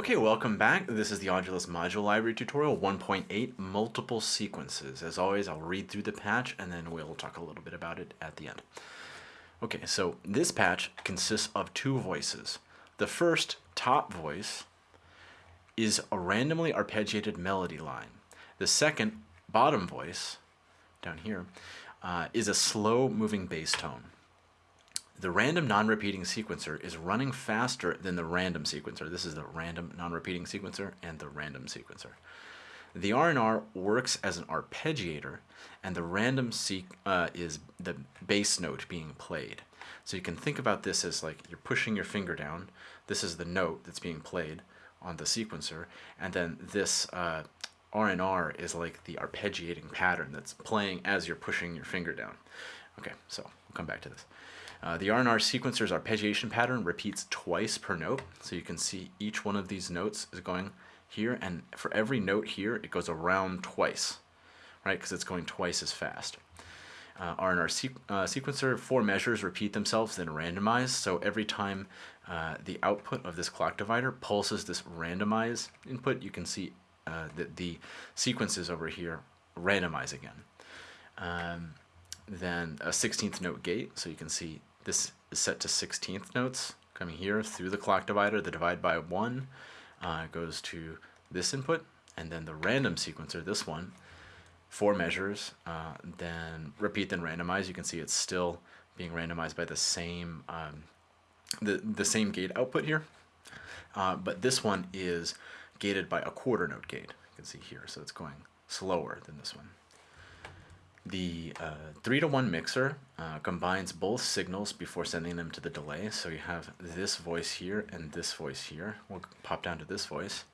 Okay, welcome back. This is the Audulus Module Library tutorial 1.8, multiple sequences. As always, I'll read through the patch and then we'll talk a little bit about it at the end. Okay, so this patch consists of two voices. The first, top voice, is a randomly arpeggiated melody line. The second, bottom voice, down here, uh, is a slow moving bass tone. The random non-repeating sequencer is running faster than the random sequencer. This is the random non-repeating sequencer and the random sequencer. The R&R works as an arpeggiator, and the random uh, is the bass note being played. So you can think about this as like you're pushing your finger down. This is the note that's being played on the sequencer, and then this uh, R&R is like the arpeggiating pattern that's playing as you're pushing your finger down. Okay, so we'll come back to this. Uh, the R&R sequencer's arpeggiation pattern repeats twice per note, so you can see each one of these notes is going here, and for every note here, it goes around twice, right, because it's going twice as fast. Uh, R&R uh, sequencer, four measures repeat themselves, then randomize, so every time uh, the output of this clock divider pulses this randomize input, you can see uh, that the sequences over here randomize again. Um, then a 16th note gate, so you can see this is set to 16th notes coming here through the clock divider. The divide by 1 uh, goes to this input, and then the random sequencer, this one, four measures, uh, then repeat, then randomize. You can see it's still being randomized by the same um, the, the same gate output here. Uh, but this one is gated by a quarter note gate. You can see here, so it's going slower than this one. The uh, 3 to 1 mixer uh, combines both signals before sending them to the delay. So you have this voice here and this voice here. We'll pop down to this voice.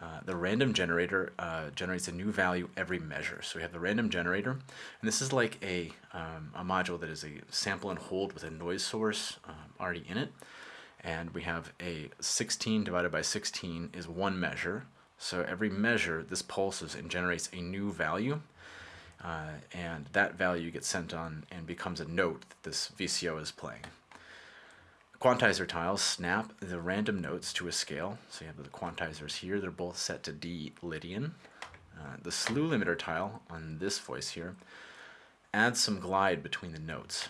Uh, the random generator uh, generates a new value every measure. So we have the random generator, and this is like a, um, a module that is a sample and hold with a noise source um, already in it. And we have a 16 divided by 16 is one measure. So every measure, this pulses and generates a new value. Uh, and that value gets sent on and becomes a note that this VCO is playing. Quantizer tiles snap the random notes to a scale. So you have the quantizers here, they're both set to D Lydian. Uh, the slew limiter tile on this voice here adds some glide between the notes.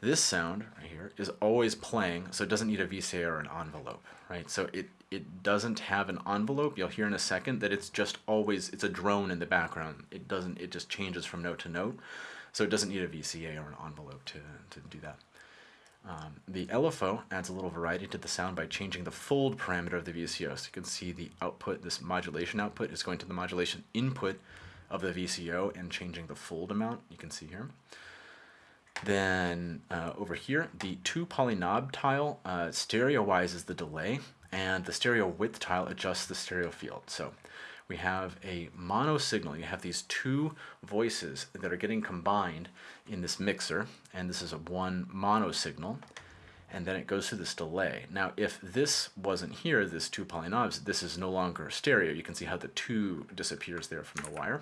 This sound right here is always playing, so it doesn't need a VCA or an envelope, right? So it, it doesn't have an envelope. You'll hear in a second that it's just always, it's a drone in the background. It doesn't, it just changes from note to note. So it doesn't need a VCA or an envelope to, to do that. Um, the LFO adds a little variety to the sound by changing the fold parameter of the VCO. So you can see the output, this modulation output is going to the modulation input of the VCO and changing the fold amount, you can see here. Then uh, over here, the two poly knob tile uh, stereoizes the delay and the stereo width tile adjusts the stereo field. So we have a mono signal. You have these two voices that are getting combined in this mixer, and this is a one mono signal, and then it goes through this delay. Now, if this wasn't here, this two poly knobs, this is no longer stereo. You can see how the two disappears there from the wire.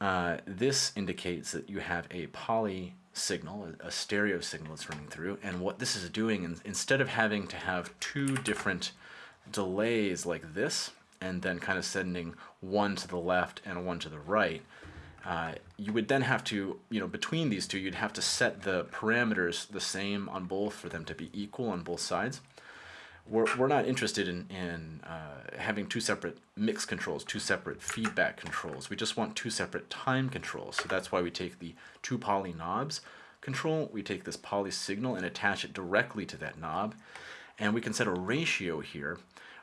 Uh, this indicates that you have a poly signal, a stereo signal that's running through, and what this is doing, instead of having to have two different delays like this, and then kind of sending one to the left and one to the right, uh, you would then have to, you know, between these two, you'd have to set the parameters the same on both for them to be equal on both sides we're, we're not interested in, in uh, having two separate mix controls, two separate feedback controls. We just want two separate time controls. So that's why we take the two poly knobs control, we take this poly signal and attach it directly to that knob. And we can set a ratio here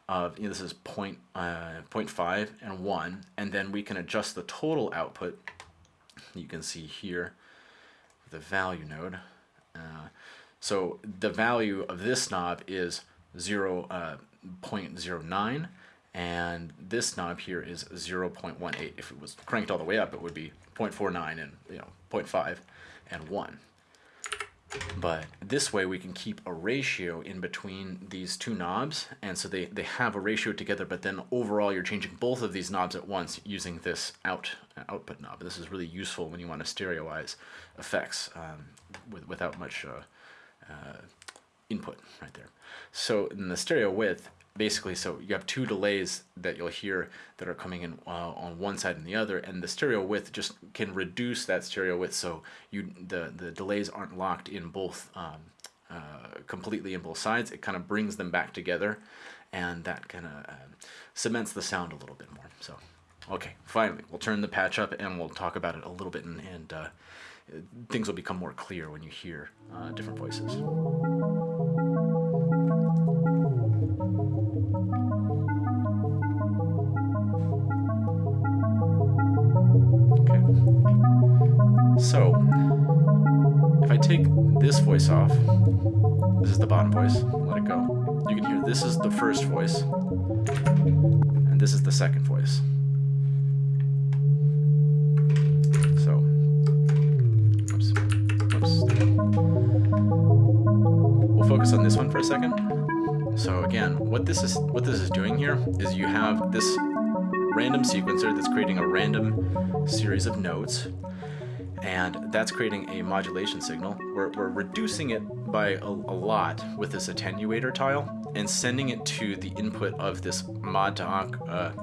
of, you know, this is point, uh, 0.5 and 1, and then we can adjust the total output. You can see here the value node. Uh, so the value of this knob is 0, uh, 0.09 and this knob here is 0.18. If it was cranked all the way up, it would be 0.49 and you know 0.5 and 1. But this way we can keep a ratio in between these two knobs, and so they, they have a ratio together, but then overall you're changing both of these knobs at once using this out output knob. This is really useful when you want to stereoize effects um, with, without much uh, uh, input right there. So in the stereo width, basically so you have two delays that you'll hear that are coming in uh, on one side and the other and the stereo width just can reduce that stereo width so you the the delays aren't locked in both um, uh, completely in both sides. It kind of brings them back together and that kind of uh, cements the sound a little bit more so. Okay finally we'll turn the patch up and we'll talk about it a little bit and, and uh, things will become more clear when you hear uh, different voices take this voice off, this is the bottom voice, let it go, you can hear this is the first voice, and this is the second voice. So, oops, oops. We'll focus on this one for a second. So again, what this is what this is doing here is you have this random sequencer that's creating a random series of notes and that's creating a modulation signal. We're, we're reducing it by a, a, lot with this attenuator tile and sending it to the input of this mod to uh,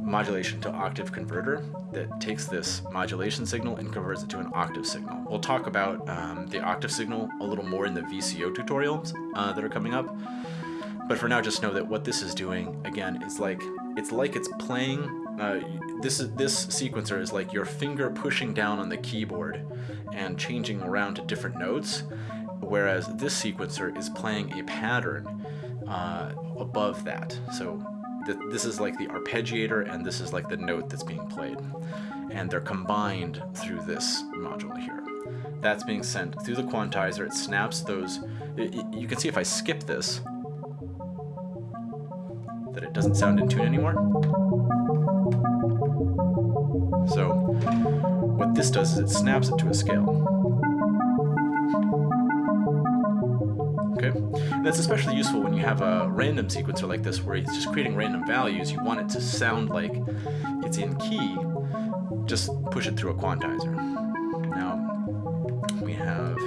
modulation to octave converter that takes this modulation signal and converts it to an octave signal. We'll talk about um, the octave signal a little more in the VCO tutorials uh, that are coming up. But for now, just know that what this is doing, again, is like it's like it's playing uh, this this sequencer is like your finger pushing down on the keyboard and changing around to different notes, whereas this sequencer is playing a pattern uh, above that. So th this is like the arpeggiator and this is like the note that's being played. And they're combined through this module here. That's being sent through the quantizer. It snaps those. It, you can see if I skip this, that it doesn't sound in tune anymore. So what this does is it snaps it to a scale. Okay, and that's especially useful when you have a random sequencer like this where it's just creating random values. You want it to sound like it's in key. Just push it through a quantizer. Now we have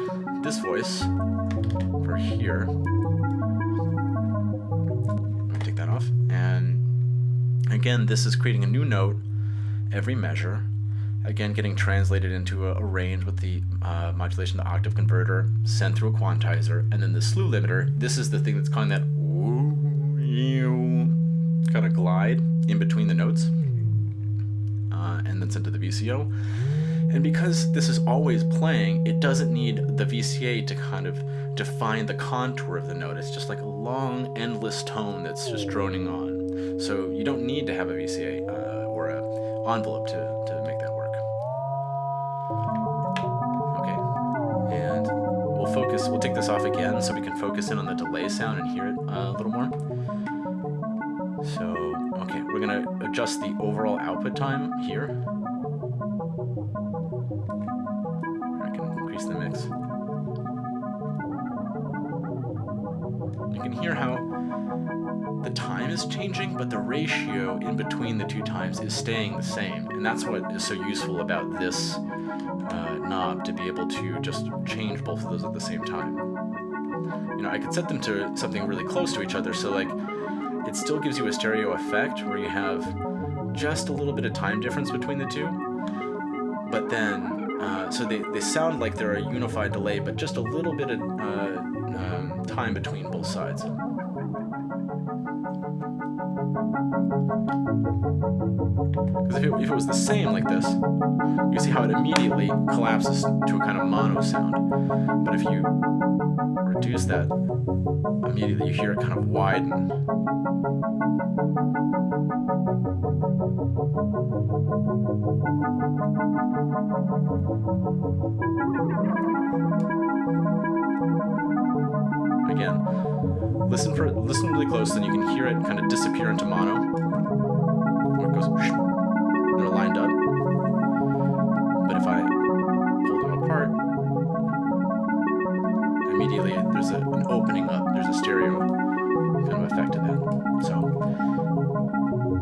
this voice for here. Again, this is creating a new note every measure, again getting translated into a, a range with the uh, modulation the octave converter, sent through a quantizer, and then the slew limiter, this is the thing that's calling that kind of glide in between the notes, uh, and then sent to the VCO. And because this is always playing, it doesn't need the VCA to kind of define the contour of the note. It's just like a long, endless tone that's just droning on. So you don't need to have a VCA. Uh, or an envelope to, to make that work. Okay, and we'll focus, we'll take this off again so we can focus in on the delay sound and hear it uh, a little more. So, okay, we're gonna adjust the overall output time here. Hear how the time is changing, but the ratio in between the two times is staying the same. And that's what is so useful about this uh, knob to be able to just change both of those at the same time. You know, I could set them to something really close to each other, so like it still gives you a stereo effect where you have just a little bit of time difference between the two, but then, uh, so they, they sound like they're a unified delay, but just a little bit of uh, um, time between both sides. Because if, if it, was the same like this, you see how it immediately collapses to a kind of mono sound. But if you reduce that, immediately you hear it kind of widen. Again, listen for listen really close, then you can hear it kind of disappear into mono. Or it goes they're lined up. But if I pull them apart, immediately there's a, an opening up. There's a stereo kind of effect to that. So,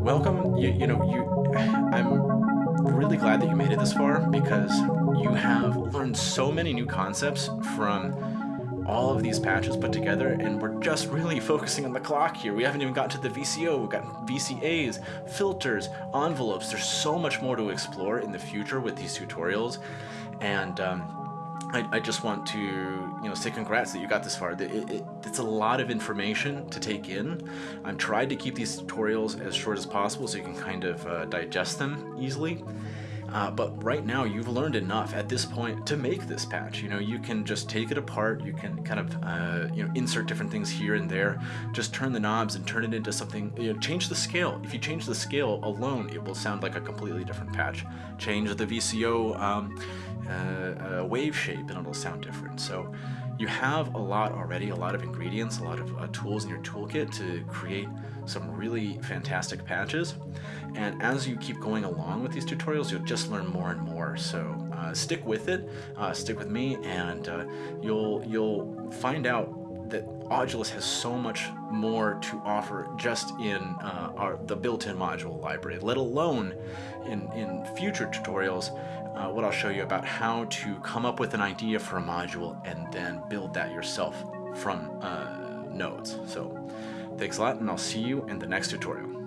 welcome. You, you know, you. I'm really glad that you made it this far because you have learned so many new concepts from all of these patches put together and we're just really focusing on the clock here. We haven't even gotten to the VCO, we've got VCAs, filters, envelopes. There's so much more to explore in the future with these tutorials. And um, I, I, just want to you know say congrats that you got this far. It, it, it's a lot of information to take in. I've tried to keep these tutorials as short as possible so you can kind of uh, digest them easily. Uh, but right now you've learned enough at this point to make this patch. You know, you can just take it apart, you can kind of, uh, you know, insert different things here and there, just turn the knobs and turn it into something, you know, change the scale. If you change the scale alone, it will sound like a completely different patch. Change the VCO um, uh, uh, wave shape and it'll sound different. So you have a lot already, a lot of ingredients, a lot of uh, tools in your toolkit to create some really fantastic patches. And as you keep going along with these tutorials, you'll just learn more and more. So uh, stick with it, uh, stick with me, and uh, you'll you'll find out that Audulus has so much more to offer just in uh, our, the built-in module library, let alone in, in future tutorials, uh, what I'll show you about how to come up with an idea for a module and then build that yourself from uh, nodes. So thanks a lot, and I'll see you in the next tutorial.